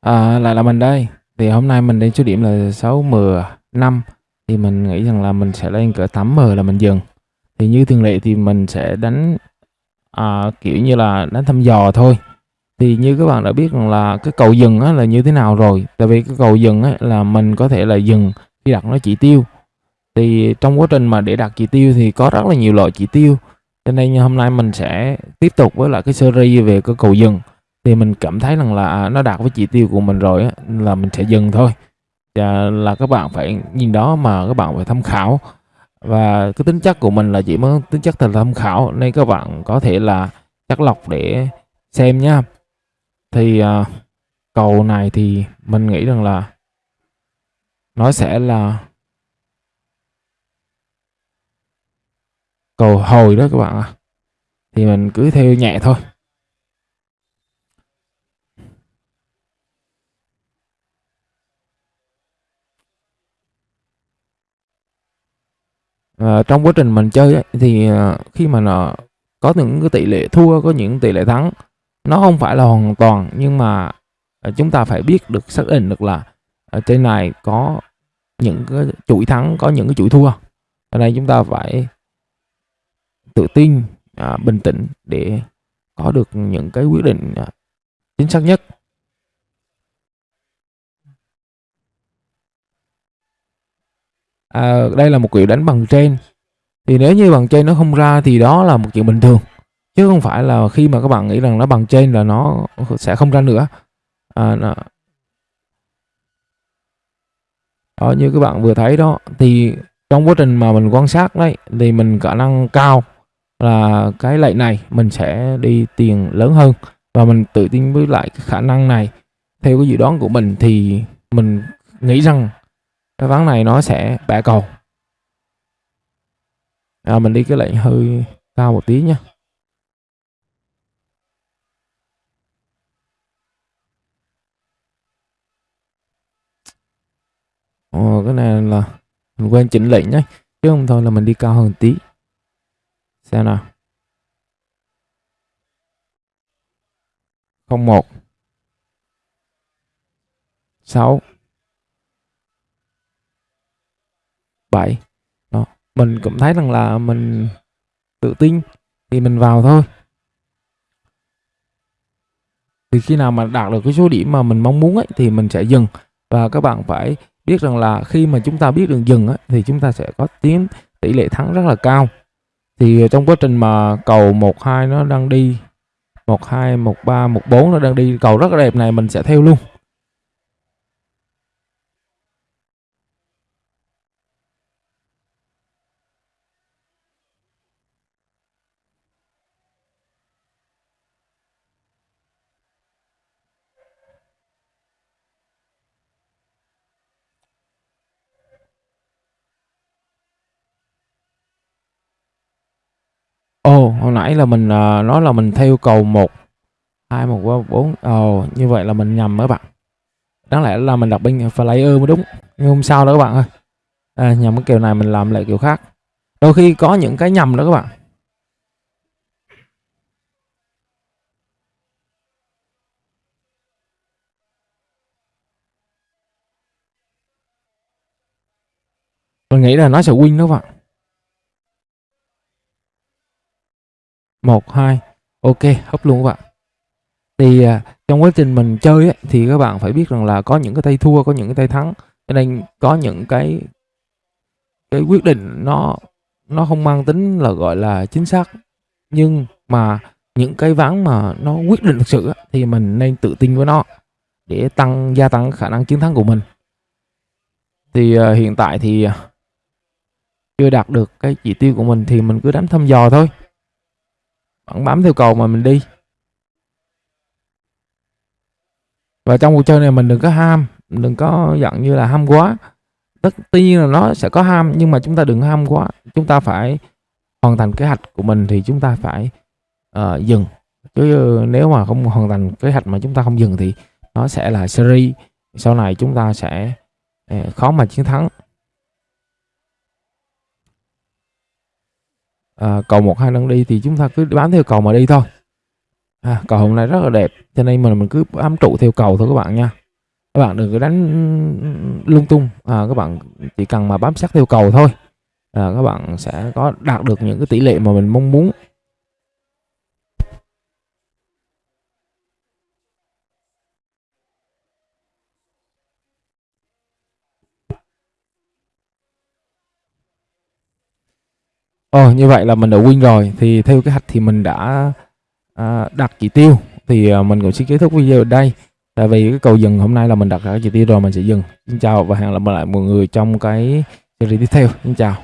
À, lại là mình đây. Thì hôm nay mình lên số điểm là 6M5 thì mình nghĩ rằng là mình sẽ lên cỡ 8M là mình dừng. Thì như thường lệ thì mình sẽ đánh à, kiểu như là đánh thăm dò thôi. Thì như các bạn đã biết rằng là cái cầu dừng á, là như thế nào rồi. Tại vì cái cầu dừng á, là mình có thể là dừng khi đặt nó chỉ tiêu. Thì trong quá trình mà để đặt chỉ tiêu thì có rất là nhiều loại chỉ tiêu. Cho nên hôm nay mình sẽ tiếp tục với lại cái series về cái cầu dừng thì mình cảm thấy rằng là à, nó đạt với chỉ tiêu của mình rồi á, là mình sẽ dừng thôi. Và là các bạn phải nhìn đó mà các bạn phải tham khảo. Và cái tính chất của mình là chỉ mới tính chất là tham khảo nên các bạn có thể là chắc lọc để xem nhá thì à, cầu này thì mình nghĩ rằng là nó sẽ là cầu hồi đó các bạn ạ. À. thì mình cứ theo nhẹ thôi. Ờ, trong quá trình mình chơi ấy, thì ờ, khi mà nó có những cái tỷ lệ thua có những tỷ lệ thắng nó không phải là hoàn toàn nhưng mà ờ, chúng ta phải biết được xác định được là ở trên này có những cái chuỗi thắng có những cái chuỗi thua. Ở đây chúng ta phải tự tin à, bình tĩnh để có được những cái quyết định à, chính xác nhất. À, đây là một kiểu đánh bằng trên thì nếu như bằng trên nó không ra thì đó là một chuyện bình thường. Chứ không phải là khi mà các bạn nghĩ rằng nó bằng trên là nó sẽ không ra nữa. À, nó... đó như các bạn vừa thấy đó thì trong quá trình mà mình quan sát đấy thì mình khả năng cao là cái lệnh này mình sẽ đi tiền lớn hơn. Và mình tự tin với lại cái khả năng này. Theo cái dự đoán của mình thì mình nghĩ rằng cái ván này nó sẽ bẻ cầu. À, mình đi cái lệnh hơi cao một tí nhé Ồ, cái này là mình quên chỉnh lệnh nhé chứ không thôi là mình đi cao hơn tí. Xem nào. 01 6 7 đó mình cũng thấy rằng là mình tự tin thì mình vào thôi. Thì khi nào mà đạt được cái số điểm mà mình mong muốn ấy, thì mình sẽ dừng. Và các bạn phải biết rằng là khi mà chúng ta biết đường dừng ấy, thì chúng ta sẽ có tiếng tỷ lệ thắng rất là cao. Thì trong quá trình mà cầu 12 nó đang đi 12 13 14 nó đang đi cầu rất là đẹp này mình sẽ theo luôn Ồ, hồi nãy là mình, à, nói là mình theo cầu 1, 2, 1, 3, 4. Ồ, như vậy là mình nhầm các bạn. Đáng lẽ là mình đặt bên player mới đúng, nhưng không sao đâu các bạn ơi. À, nhầm cái kiểu này mình làm lại kiểu khác. Đôi khi có những cái nhầm đó các bạn. Mình nghĩ là nó sẽ win đó các bạn. 1, 2 Ok, hấp luôn các bạn. Thì à, trong quá trình mình chơi ấy, thì các bạn phải biết rằng là có những cái tay thua, có những cái tay thắng. Cho nên có những cái cái quyết định nó nó không mang tính là gọi là chính xác. Nhưng mà những cái ván mà nó quyết định thực sự ấy, thì mình nên tự tin với nó Để tăng gia tăng khả năng chiến thắng của mình. Thì uh, hiện tại thì à, chưa đạt được cái chỉ tiêu của mình thì mình cứ đánh thăm dò thôi vẫn bám theo cầu mà mình đi. Và trong cuộc chơi này mình đừng có ham đừng có giận như là ham quá. Tất tuy nhiên là nó sẽ có ham nhưng mà chúng ta đừng ham quá. Chúng ta phải hoàn thành kế hoạch của mình thì chúng ta phải uh, dừng. Chứ ờ, nếu mà không hoàn thành kế hoạch mà chúng ta không dừng thì nó sẽ là series. Sau này chúng ta sẽ uh, khó mà chiến thắng. À, cầu một hai đang đi thì chúng ta cứ bám theo cầu mà đi thôi. À, cầu hôm nay rất là đẹp cho nên mình mình cứ bám trụ theo cầu thôi các bạn nha. Các bạn đừng có đánh lung tung. À, các bạn chỉ cần mà bám sát theo cầu thôi. À, các bạn sẽ có đạt được những cái tỷ lệ mà mình mong muốn. Ồ, như vậy là mình đã win rồi. Thì theo kế hoạch thì mình đã à, đặt chỉ tiêu. Thì à, mình cũng xin kết thúc video ở đây. Tại vì cái cầu dừng hôm nay là mình đặt ra chỉ tiêu rồi mình sẽ dừng. Xin chào và hẹn gặp lại mọi người trong cái series tiếp theo. Xin chào.